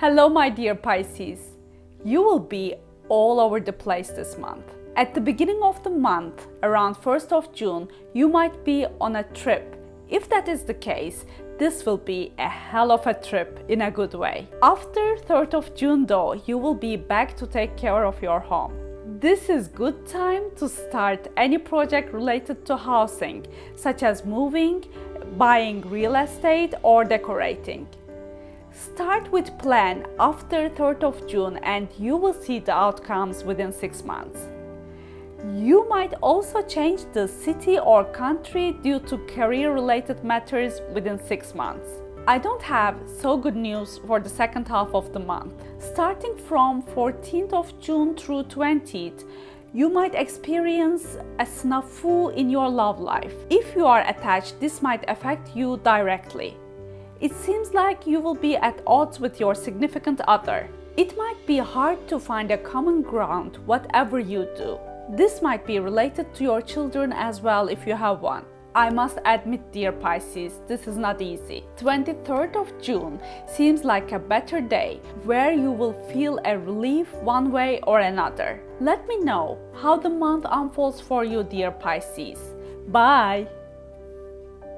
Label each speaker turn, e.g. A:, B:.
A: Hello my dear Pisces. You will be all over the place this month. At the beginning of the month, around 1st of June, you might be on a trip. If that is the case, this will be a hell of a trip in a good way. After 3rd of June though, you will be back to take care of your home. This is good time to start any project related to housing, such as moving, buying real estate or decorating. Start with plan after 3rd of June and you will see the outcomes within 6 months. You might also change the city or country due to career related matters within 6 months. I don't have so good news for the second half of the month. Starting from 14th of June through 20th, you might experience a snafu in your love life. If you are attached, this might affect you directly. It seems like you will be at odds with your significant other. It might be hard to find a common ground whatever you do. This might be related to your children as well if you have one. I must admit, dear Pisces, this is not easy. 23rd of June seems like a better day where you will feel a relief one way or another. Let me know how the month unfolds for you, dear Pisces. Bye!